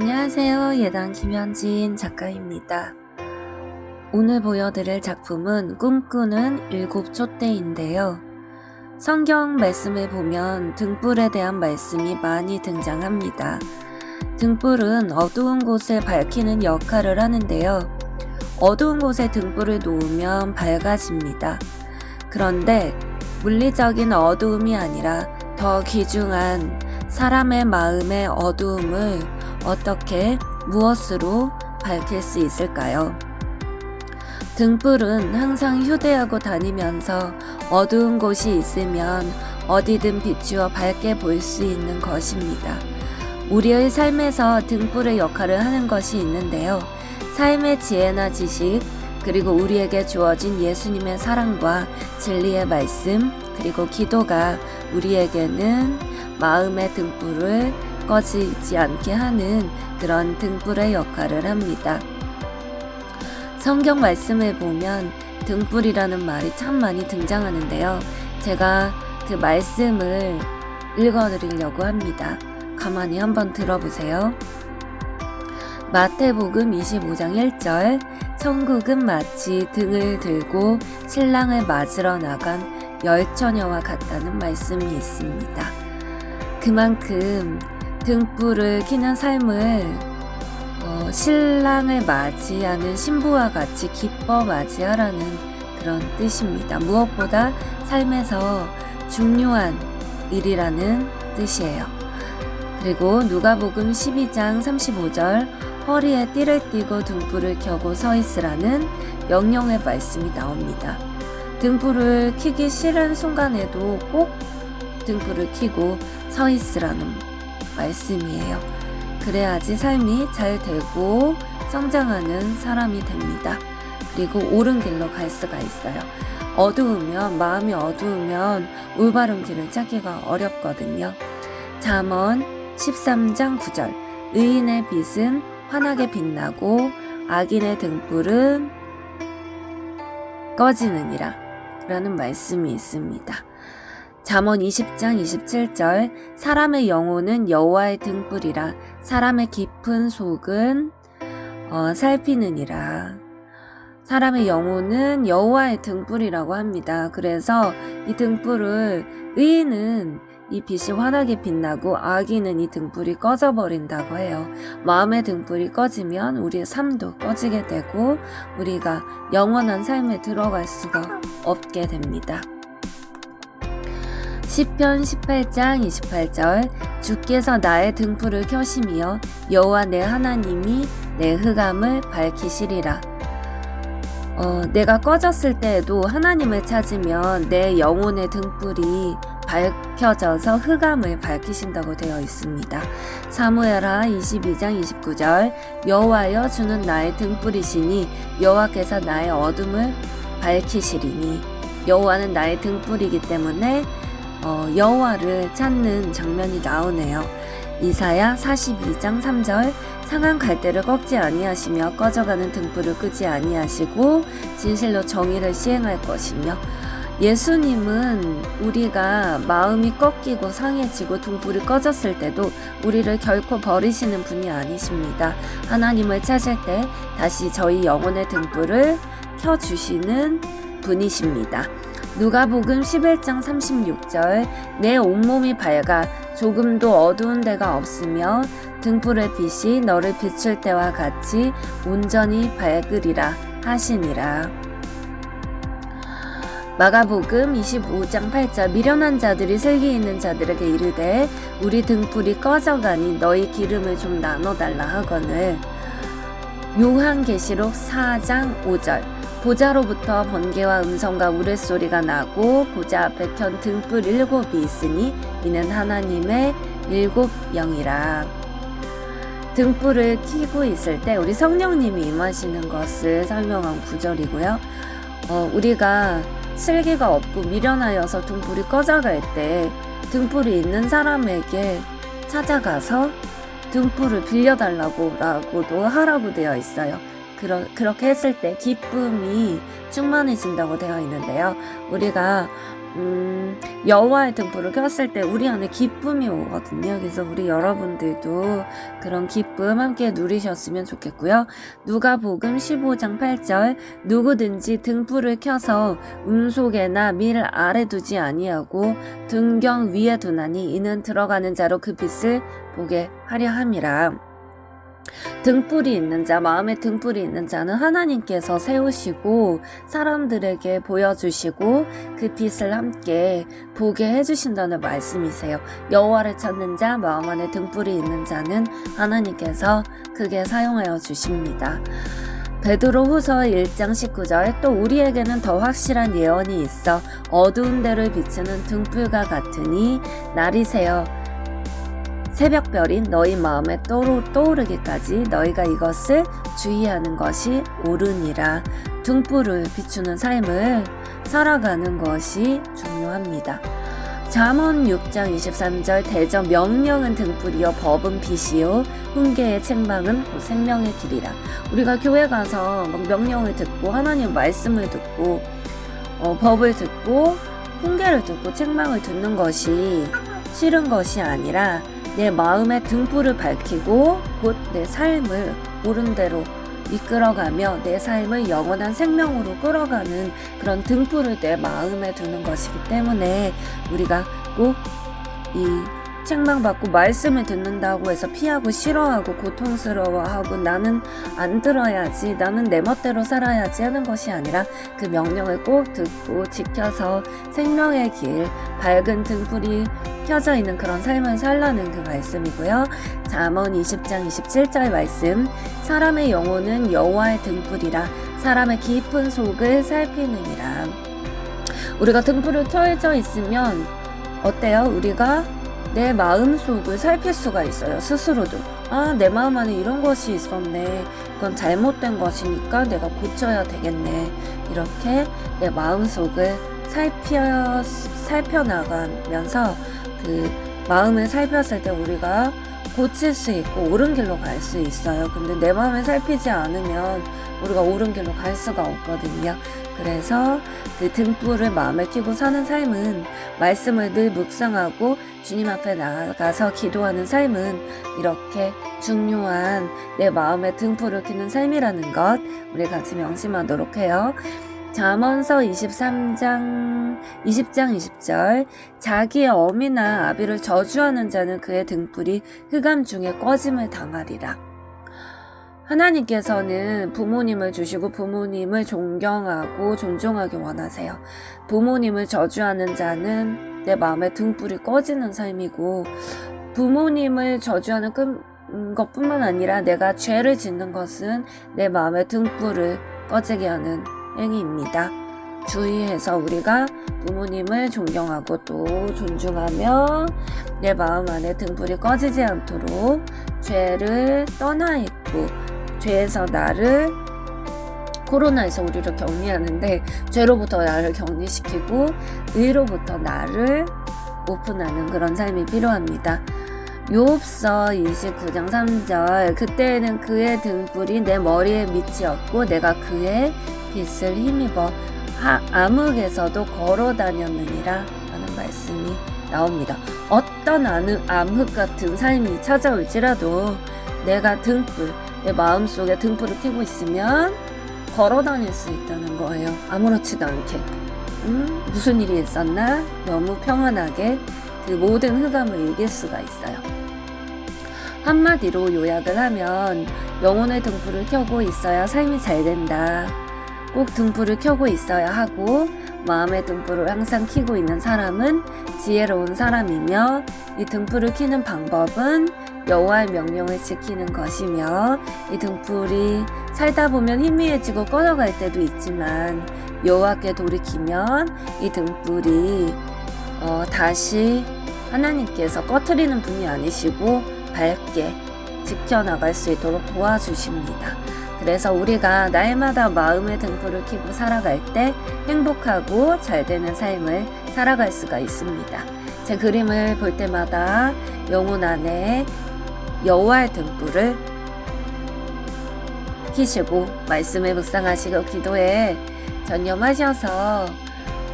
안녕하세요. 예당 김현진 작가입니다. 오늘 보여드릴 작품은 꿈꾸는 일곱 촛대인데요. 성경 말씀에 보면 등불에 대한 말씀이 많이 등장합니다. 등불은 어두운 곳을 밝히는 역할을 하는데요. 어두운 곳에 등불을 놓으면 밝아집니다. 그런데 물리적인 어두움이 아니라 더 귀중한 사람의 마음의 어두움을 어떻게 무엇으로 밝힐 수 있을까요? 등불은 항상 휴대하고 다니면서 어두운 곳이 있으면 어디든 비추어 밝게 보일 수 있는 것입니다. 우리의 삶에서 등불의 역할을 하는 것이 있는데요. 삶의 지혜나 지식, 그리고 우리에게 주어진 예수님의 사랑과 진리의 말씀, 그리고 기도가 우리에게는 마음의 등불을 꺼지지 않게 하는 그런 등불의 역할을 합니다. 성경 말씀을 보면 등불이라는 말이 참 많이 등장하는데요. 제가 그 말씀을 읽어드리려고 합니다. 가만히 한번 들어보세요. 마태복음 25장 1절 천국은 마치 등을 들고 신랑을 맞으러 나간 열처녀와 같다는 말씀이 있습니다. 그만큼 등불을 켜는 삶을 어, 신랑을 맞이하는 신부와 같이 기뻐 맞이하라는 그런 뜻입니다. 무엇보다 삶에서 중요한 일이라는 뜻이에요. 그리고 누가복음 12장 35절 허리에 띠를 띠고 등불을 켜고 서 있으라는 명령의 말씀이 나옵니다. 등불을 켜기 싫은 순간에도 꼭 등불을 켜고 서 있으라는 말씀이에요. 그래야지 삶이 잘 되고 성장하는 사람이 됩니다. 그리고 옳은 길로 갈 수가 있어요. 어두우면 마음이 어두우면 올바른 길을 찾기가 어렵거든요. 잠언 13장 9절 의인의 빛은 환하게 빛나고 악인의 등불은 꺼지느니라 라는 말씀이 있습니다. 잠언 20장 27절 사람의 영혼은 여호와의 등불이라 사람의 깊은 속은 어, 살피느니라 사람의 영혼은 여호와의 등불이라고 합니다. 그래서 이 등불을 의인은 이 빛이 환하게 빛나고 악인은 이 등불이 꺼져버린다고 해요. 마음의 등불이 꺼지면 우리의 삶도 꺼지게 되고 우리가 영원한 삶에 들어갈 수가 없게 됩니다. 시편 18장 28절 주께서 나의 등불을 켜시며 여호와 내 하나님이 내 흑암을 밝히시리라. 어, 내가 꺼졌을 때에도 하나님을 찾으면 내 영혼의 등불이 밝혀져서 흑암을 밝히신다고 되어 있습니다. 사무엘하 22장 29절 여호와여 주는 나의 등불이시니 여호와께서 나의 어둠을 밝히시리니 여호와는 나의 등불이기 때문에 어, 여호와를 찾는 장면이 나오네요. 이사야 42장 3절 상한 갈대를 꺾지 아니하시며 꺼져가는 등불을 끄지 아니하시고 진실로 정의를 시행할 것이며 예수님은 우리가 마음이 꺾이고 상해지고 등불이 꺼졌을 때도 우리를 결코 버리시는 분이 아니십니다. 하나님을 찾을 때 다시 저희 영혼의 등불을 켜주시는 분이십니다. 누가복음 11장 36절 내 온몸이 밝아 조금도 어두운 데가 없으며 등불의 빛이 너를 비출 때와 같이 온전히 밝으리라 하시니라. 마가복음 25장 8절 미련한 자들이 슬기 있는 자들에게 이르되 우리 등불이 꺼져가니 너희 기름을 좀 나눠달라 하거늘 요한계시록 4장 5절 보자로부터 번개와 음성과 우레소리가 나고 보자 앞에 켠 등불 일곱이 있으니 이는 하나님의 일곱 영이라 등불을 켜고 있을 때 우리 성령님이 임하시는 것을 설명한 구절이고요. 어, 우리가 슬기가 없고 미련하여서 등불이 꺼져갈 때 등불이 있는 사람에게 찾아가서 등불을 빌려달라고 라고도 하라고 되어 있어요. 그러, 그렇게 했을 때 기쁨이 충만해진다고 되어 있는데요. 우리가 음, 여호와의 등불을 켰을 때 우리 안에 기쁨이 오거든요. 그래서 우리 여러분들도 그런 기쁨 함께 누리셨으면 좋겠고요. 누가복음 15장 8절 누구든지 등불을 켜서 음속에나 밀 아래 두지 아니하고 등경 위에 두나니 이는 들어가는 자로 그 빛을 보게 하려 함이라. 등불이 있는 자, 마음에 등불이 있는 자는 하나님께서 세우시고 사람들에게 보여주시고 그 빛을 함께 보게 해주신다는 말씀이세요. 여호와를 찾는 자, 마음 안에 등불이 있는 자는 하나님께서 크게 사용하여 주십니다. 베드로 후서 1장 19절 또 우리에게는 더 확실한 예언이 있어 어두운 데를 비추는 등불과 같으니 날이 새어 새벽별인 너희 마음에 떠오르, 떠오르기까지 너희가 이것을 주의하는 것이 옳으니라. 등불을 비추는 삶을 살아가는 것이 중요합니다. 잠언 6장 23절 대저 명령은 등불이요 법은 빛이요 훈계의 책망은 생명의 길이라 우리가 교회 가서 명령을 듣고 하나님 말씀을 듣고 어, 법을 듣고 훈계를 듣고 책망을 듣는 것이 싫은 것이 아니라 내 마음의 등불을 밝히고 곧 내 삶을 옳은 대로 이끌어가며 내 삶을 영원한 생명으로 끌어가는 그런 등불을 내 마음에 두는 것이기 때문에 우리가 꼭이 책망받고 말씀을 듣는다고 해서 피하고 싫어하고 고통스러워하고 나는 안 들어야지 나는 내 멋대로 살아야지 하는 것이 아니라 그 명령을 꼭 듣고 지켜서 생명의 길 밝은 등불이 켜져 있는 그런 삶을 살라는 그 말씀이고요. 잠언 20장 27절 말씀 사람의 영혼은 여호와의 등불이라 사람의 깊은 속을 살피느니라. 우리가 등불을 켜져 있으면 어때요? 우리가 내 마음 속을 살필 수가 있어요. 스스로도. 아, 내 마음 안에 이런 것이 있었네. 그건 잘못된 것이니까 내가 고쳐야 되겠네. 이렇게 내 마음 속을 살펴, 살펴나가면서 그 마음을 살폈을 때 우리가 고칠 수 있고 옳은 길로 갈 수 있어요. 근데 내 마음을 살피지 않으면 우리가 옳은 길로 갈 수가 없거든요. 그래서 그 등불을 마음에 켜고 사는 삶은 말씀을 늘 묵상하고 주님 앞에 나가서 기도하는 삶은 이렇게 중요한 내 마음의 등불을 켜는 삶이라는 것 우리 같이 명심하도록 해요. 잠언서 23장 20장 20절 자기의 어미나 아비를 저주하는 자는 그의 등불이 흑암 중에 꺼짐을 당하리라. 하나님께서는 부모님을 주시고 부모님을 존경하고 존중하기 원하세요. 부모님을 저주하는 자는 내 마음에 등불이 꺼지는 삶이고 부모님을 저주하는 것뿐만 아니라 내가 죄를 짓는 것은 내 마음에 등불을 꺼지게 하는 행위입니다. 주의해서 우리가 부모님을 존경하고 또 존중하며 내 마음 안에 등불이 꺼지지 않도록 죄를 떠나 있고 죄에서 나를 코로나에서 우리를 격리하는데 죄로부터 나를 격리시키고 의로부터 나를 오픈하는 그런 삶이 필요합니다. 요업서 29장 3절 그때에는 그의 등불이 내 머리에 밑이었고 내가 그의 빛을 힘입어 하, 암흑에서도 걸어 다녔느니라 하는 말씀이 나옵니다. 어떤 암흑 같은 삶이 찾아올지라도 내가 등불, 내 마음속에 등불을 켜고 있으면 걸어 다닐 수 있다는 거예요. 아무렇지도 않게. 음, 무슨 일이 있었나? 너무 평안하게 그 모든 흑암을 이길 수가 있어요. 한마디로 요약을 하면 영혼의 등불을 켜고 있어야 삶이 잘 된다. 꼭 등불을 켜고 있어야 하고 마음의 등불을 항상 켜고 있는 사람은 지혜로운 사람이며 이 등불을 켜는 방법은 여호와의 명령을 지키는 것이며 이 등불이 살다 보면 희미해지고 꺼져갈 때도 있지만 여호와께 돌이키면 이 등불이 어, 다시 하나님께서 꺼트리는 분이 아니시고 밝게 지켜나갈 수 있도록 도와주십니다. 그래서 우리가 날마다 마음의 등불을 켜고 살아갈 때 행복하고 잘 되는 삶을 살아갈 수가 있습니다. 제 그림을 볼 때마다 영혼 안에 여호와의 등불을 키시고 말씀을 묵상하시고 기도에 전념하셔서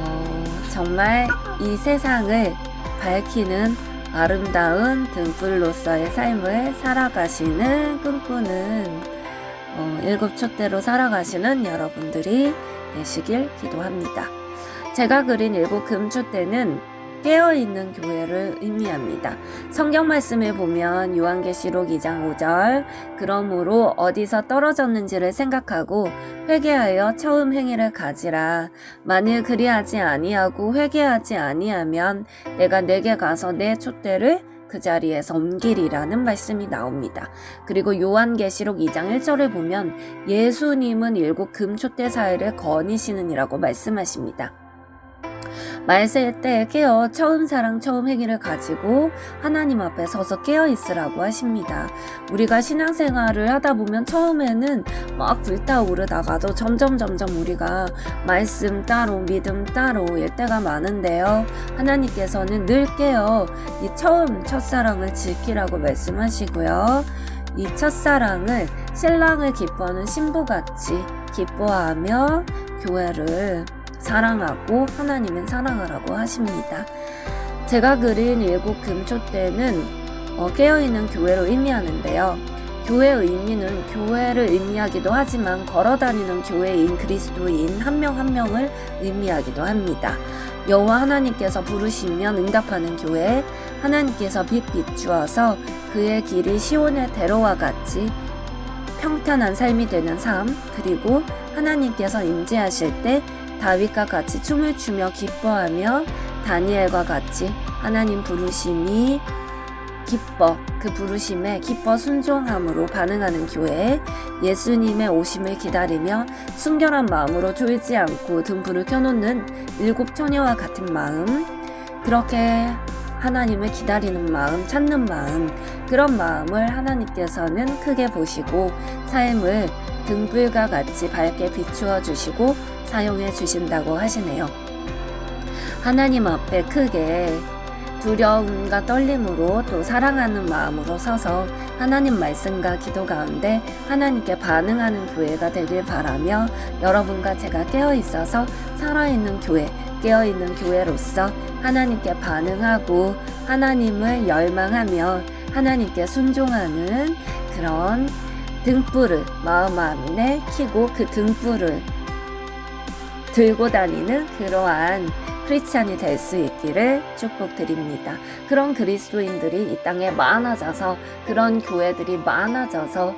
어, 정말 이 세상을 밝히는 아름다운 등불로서의 삶을 살아가시는 꿈꾸는 어, 일곱 촛대로 살아가시는 여러분들이 되시길 기도합니다. 제가 그린 일곱 금촛대는 깨어있는 교회를 의미합니다. 성경 말씀을 보면 요한계시록 2장 5절 그러므로 어디서 떨어졌는지를 생각하고 회개하여 처음 행위를 가지라 만일 그리하지 아니하고 회개하지 아니하면 내가 내게 가서 내 촛대를 그 자리에서 옮기리라는 말씀이 나옵니다. 그리고 요한계시록 2장 1절을 보면 예수님은 일곱 금촛대 사이를 거니시는이라고 말씀하십니다. 말세 때 깨어 처음 사랑 처음 행위를 가지고 하나님 앞에 서서 깨어 있으라고 하십니다. 우리가 신앙생활을 하다 보면 처음에는 막 불타오르다가도 점점 점점 우리가 말씀 따로 믿음 따로 일 때가 많은데요. 하나님께서는 늘 깨어 이 처음 첫사랑을 지키라고 말씀하시고요. 이 첫사랑을 신랑을 기뻐하는 신부같이 기뻐하며 교회를 사랑하고 하나님은 사랑하라고 하십니다. 제가 그린 일곱 금초대는 어, 깨어있는 교회로 의미하는데요. 교회의 의미는 교회를 의미하기도 하지만 걸어다니는 교회인 그리스도인 한 명한 명을 의미하기도 합니다. 여호와 하나님께서 부르시면 응답하는 교회, 하나님께서 빛 비추어서 그의 길이 시온의 대로와 같이 평탄한 삶이 되는 삶, 그리고 하나님께서 임재하실 때 다윗과 같이 춤을 추며 기뻐하며 다니엘과 같이 하나님 부르심이 기뻐 그 부르심에 기뻐 순종함으로 반응하는 교회 예수님의 오심을 기다리며 순결한 마음으로 졸지 않고 등불을 켜놓는 일곱 처녀와 같은 마음. 그렇게 하나님을 기다리는 마음 찾는 마음 그런 마음을 하나님께서는 크게 보시고 삶을 등불과 같이 밝게 비추어 주시고 사용해 주신다고 하시네요. 하나님 앞에 크게 두려움과 떨림으로 또 사랑하는 마음으로 서서 하나님 말씀과 기도 가운데 하나님께 반응하는 교회가 되길 바라며 여러분과 제가 깨어 있어서 살아있는 교회, 깨어 있는 교회로서 하나님께 반응하고 하나님을 열망하며 하나님께 순종하는 그런 등불을 마음 안에 키고 그 등불을 들고 다니는 그러한 크리스찬이 될 수 있기를 축복드립니다. 그런 그리스도인들이 이 땅에 많아져서 그런 교회들이 많아져서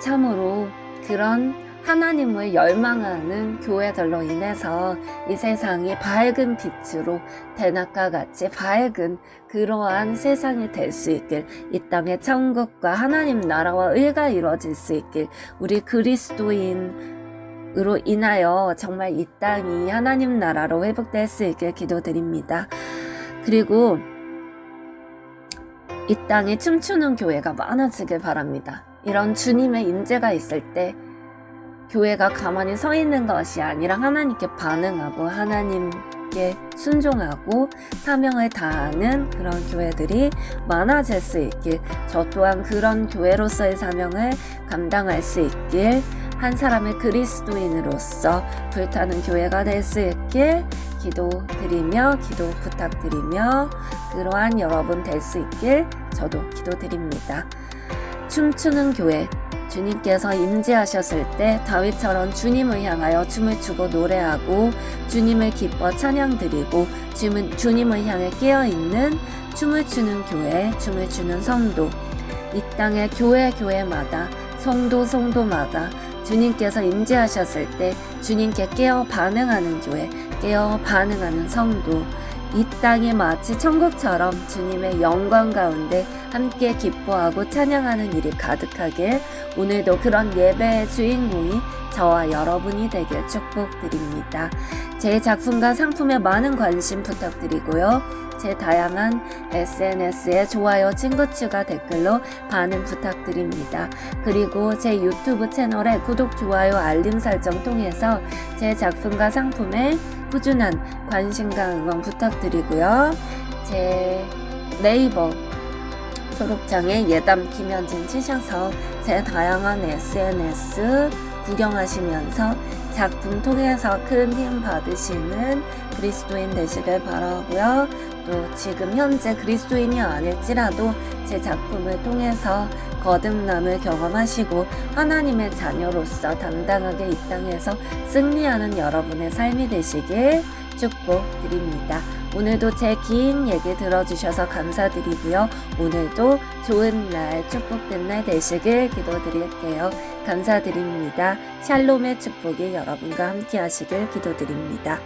참으로 그런 하나님을 열망하는 교회들로 인해서 이 세상이 밝은 빛으로 대낮과 같이 밝은 그러한 세상이 될 수 있길 이 땅의 천국과 하나님 나라와 의가 이루어질 수 있길 우리 그리스도인 으로 인하여 정말 이 땅이 하나님 나라로 회복될 수 있길 기도드립니다. 그리고 이 땅에 춤추는 교회가 많아지길 바랍니다. 이런 주님의 임재가 있을 때 교회가 가만히 서 있는 것이 아니라 하나님께 반응하고 하나님께 순종하고 사명을 다하는 그런 교회들이 많아질 수 있길 저 또한 그런 교회로서의 사명을 감당할 수 있길 한 사람의 그리스도인으로서 불타는 교회가 될 수 있길 기도드리며 기도 부탁드리며 그러한 여러분 될 수 있길 저도 기도드립니다. 춤추는 교회 주님께서 임재하셨을 때 다윗처럼 주님을 향하여 춤을 추고 노래하고 주님을 기뻐 찬양드리고 주님을 향해 깨어있는 춤을 추는 교회, 춤을 추는 성도 이 땅의 교회 교회마다 성도 성도마다 주님께서 임재하셨을 때 주님께 깨어 반응하는 교회, 깨어 반응하는 성도, 이 땅이 마치 천국처럼 주님의 영광 가운데 함께 기뻐하고 찬양하는 일이 가득하길 오늘도 그런 예배의 주인공이 저와 여러분이 되길 축복드립니다. 제 작품과 상품에 많은 관심 부탁드리고요. 제 다양한 SNS에 좋아요, 친구 추가 댓글로 반응 부탁드립니다. 그리고 제 유튜브 채널에 구독, 좋아요, 알림 설정 통해서 제 작품과 상품에 꾸준한 관심과 응원 부탁드리고요. 제 네이버 초록창에 예담 김현진 치셔서 제 다양한 SNS 구경하시면서 작품 통해서 큰 힘 받으시는 그리스도인 되시길 바라고요. 또 지금 현재 그리스도인이 아닐지라도 제 작품을 통해서 거듭남을 경험하시고 하나님의 자녀로서 당당하게 이 땅에서 승리하는 여러분의 삶이 되시길 축복드립니다. 오늘도 제 긴 얘기 들어주셔서 감사드리고요. 오늘도 좋은 날, 축복된 날 되시길 기도드릴게요. 감사드립니다. 샬롬의 축복이 여러분과 함께 하시길 기도드립니다.